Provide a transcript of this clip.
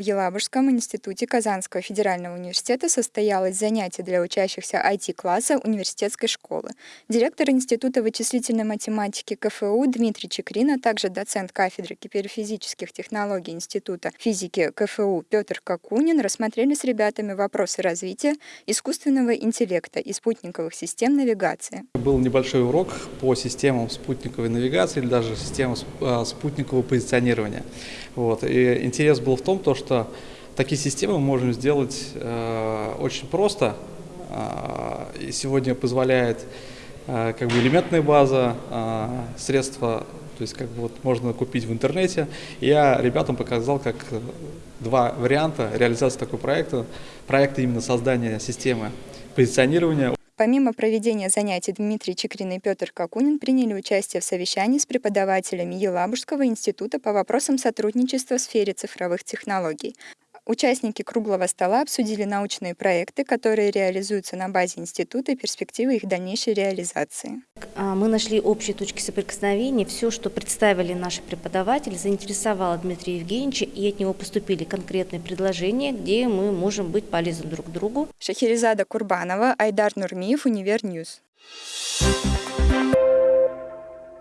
В Елабужском институте Казанского федерального университета состоялось занятие для учащихся IT-класса университетской школы. Директор Института вычислительной математики КФУ Дмитрий Чекрин, а также доцент кафедры киберфизических технологий Института физики КФУ Петр Какунин рассмотрели с ребятами вопросы развития искусственного интеллекта и спутниковых систем навигации. Был небольшой урок по системам спутниковой навигации или даже системам а, спутникового позиционирования. Вот. И интерес был в том, то, что такие системы мы можем сделать э, очень просто. Э, сегодня позволяет э, как бы элементная база, э, средства, то есть как бы вот можно купить в интернете. Я ребятам показал, как два варианта реализации такого проекта. Проект именно создания системы позиционирования. Помимо проведения занятий Дмитрий Чекрин и Петр Какунин приняли участие в совещании с преподавателями Елабужского института по вопросам сотрудничества в сфере цифровых технологий. Участники круглого стола обсудили научные проекты, которые реализуются на базе института и перспективы их дальнейшей реализации. А, мы нашли общие точки соприкосновения. Все, что представили наши преподаватели, заинтересовало Дмитрия Евгеньевича, и от него поступили конкретные предложения, где мы можем быть полезны друг другу. Шахерезада Курбанова, Айдар Нурмиев, Универньюз. Thank